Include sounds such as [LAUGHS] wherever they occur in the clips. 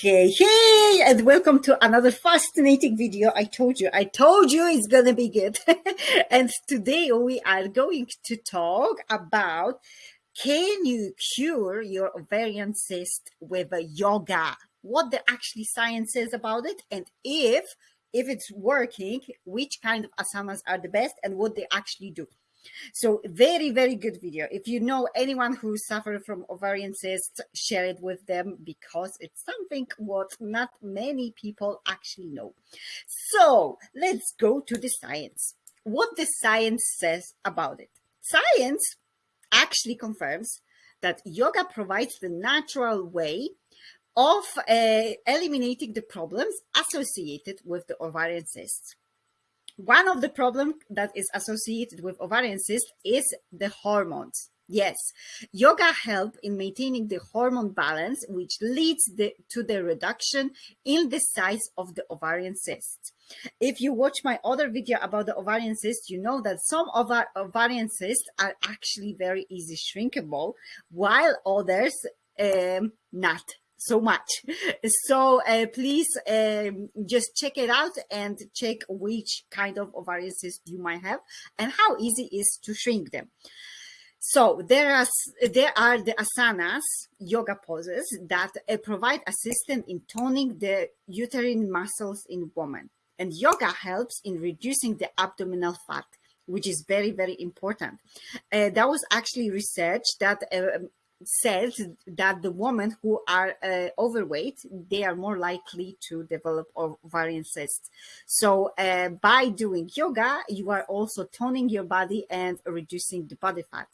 Hey, hey, and welcome to another fascinating video. I told you, I told you it's gonna be good. [LAUGHS] and today we are going to talk about can you cure your ovarian cyst with yoga? What the actually science says about it, and if if it's working, which kind of asanas are the best and what they actually do. So very, very good video. If you know anyone who suffered from ovarian cysts, share it with them because it's something what not many people actually know. So let's go to the science. What the science says about it. Science actually confirms that yoga provides the natural way of uh, eliminating the problems associated with the ovarian cysts. One of the problems that is associated with ovarian cyst is the hormones. Yes, yoga help in maintaining the hormone balance, which leads the, to the reduction in the size of the ovarian cyst. If you watch my other video about the ovarian cyst, you know that some of our ovarian cysts are actually very easy shrinkable, while others um, not so much. [LAUGHS] So uh, please um, just check it out and check which kind of ovarian cyst you might have and how easy is to shrink them. So there are there are the asanas, yoga poses that uh, provide assistance in toning the uterine muscles in women. And yoga helps in reducing the abdominal fat which is very, very important. Uh, that was actually research that uh, says that the women who are uh, overweight they are more likely to develop ovarian cysts. So uh, by doing yoga you are also toning your body and reducing the body fat.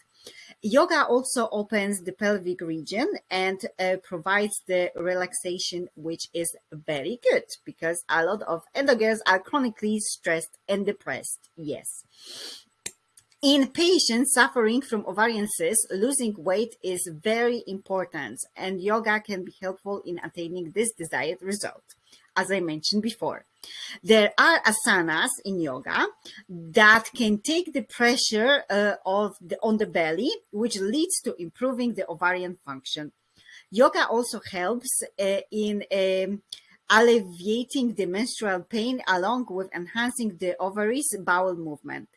Yoga also opens the pelvic region and uh, provides the relaxation which is very good because a lot of endogirls are chronically stressed and depressed. Yes in patients suffering from ovarian cysts, losing weight is very important and yoga can be helpful in attaining this desired result, as I mentioned before. There are asanas in yoga that can take the pressure uh, of the, on the belly, which leads to improving the ovarian function. Yoga also helps uh, in um, alleviating the menstrual pain along with enhancing the ovaries bowel movement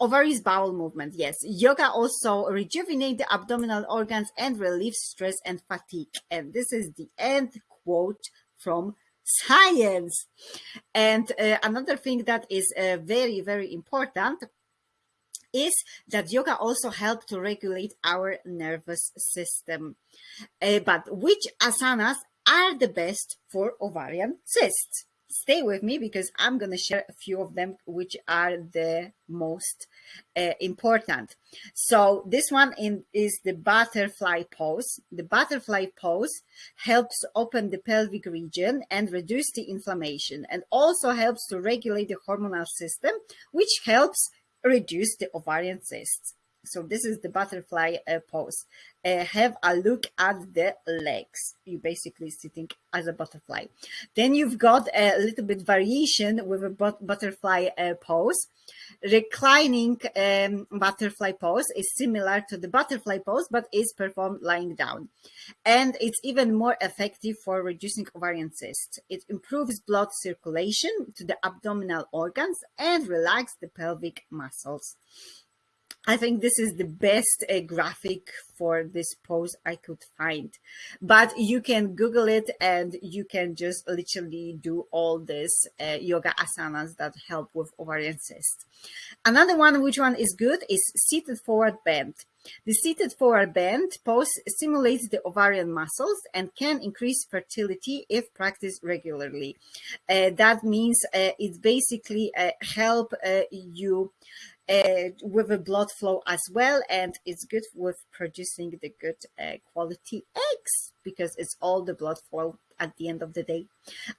ovaries bowel movement yes. Yoga also rejuvenate the abdominal organs and relieve stress and fatigue. And this is the end quote from science. And uh, another thing that is uh, very very important is that yoga also help to regulate our nervous system. Uh, but which asanas are the best for ovarian cysts stay with me because I'm going to share a few of them, which are the most uh, important. So this one in, is the butterfly pose. The butterfly pose helps open the pelvic region and reduce the inflammation and also helps to regulate the hormonal system, which helps reduce the ovarian cysts. So this is the butterfly uh, pose. Uh, have a look at the legs. You're basically sitting as a butterfly. Then you've got a little bit variation with a but butterfly uh, pose. Reclining um, butterfly pose is similar to the butterfly pose, but is performed lying down. And it's even more effective for reducing ovarian cysts. It improves blood circulation to the abdominal organs and relax the pelvic muscles. I think this is the best uh, graphic for this pose I could find. But you can Google it and you can just literally do all this uh, yoga asanas that help with ovarian cyst. Another one, which one is good, is seated forward bend. The seated forward bend pose simulates the ovarian muscles and can increase fertility if practiced regularly. Uh, that means uh, it basically uh, help uh, you uh, with a blood flow as well and it's good with producing the good uh, quality eggs because it's all the blood flow at the end of the day.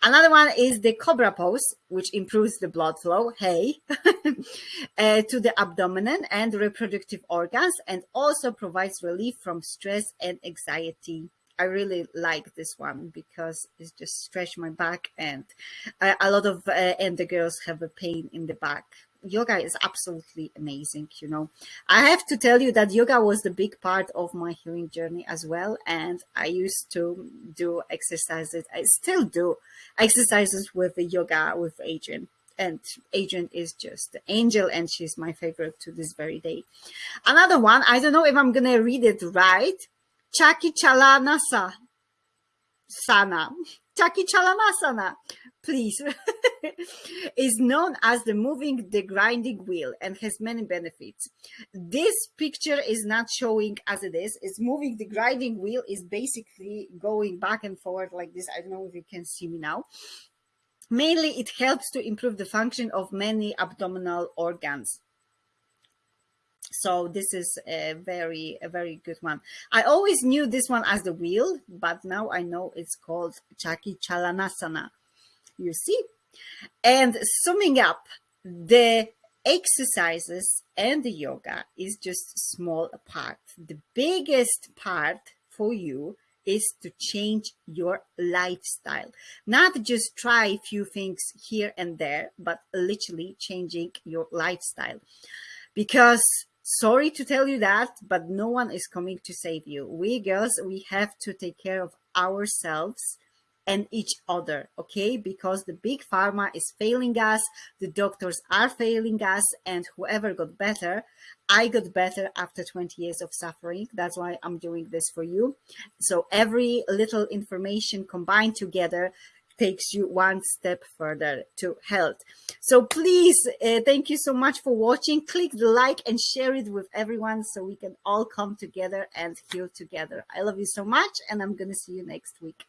Another one is the cobra pose which improves the blood flow hey [LAUGHS] uh, to the abdomen and reproductive organs and also provides relief from stress and anxiety. I really like this one because it's just stretch my back and uh, a lot of uh, and the girls have a pain in the back yoga is absolutely amazing you know i have to tell you that yoga was the big part of my healing journey as well and i used to do exercises i still do exercises with the yoga with Adriene and Adriene is just the angel and she's my favorite to this very day. Another one, I don't know if I'm gonna read it right. Chaki Chalanasa Sana. Chaki Chalanasana, please. [LAUGHS] is known as the moving the grinding wheel and has many benefits. This picture is not showing as it is. It's moving the grinding wheel is basically going back and forward like this. I don't know if you can see me now. Mainly, it helps to improve the function of many abdominal organs. So this is a very, a very good one. I always knew this one as the wheel, but now I know it's called Chaki Chalanasana. You see? And summing up, the exercises and the yoga is just small part. The biggest part for you is to change your lifestyle. Not just try a few things here and there, but literally changing your lifestyle. Because sorry to tell you that, but no one is coming to save you. We girls, we have to take care of ourselves and each other, okay? Because the big pharma is failing us, the doctors are failing us, and whoever got better, I got better after 20 years of suffering. That's why I'm doing this for you. So every little information combined together takes you one step further to health. So please, uh, thank you so much for watching. Click the like and share it with everyone so we can all come together and heal together. I love you so much and I'm going to see you next week.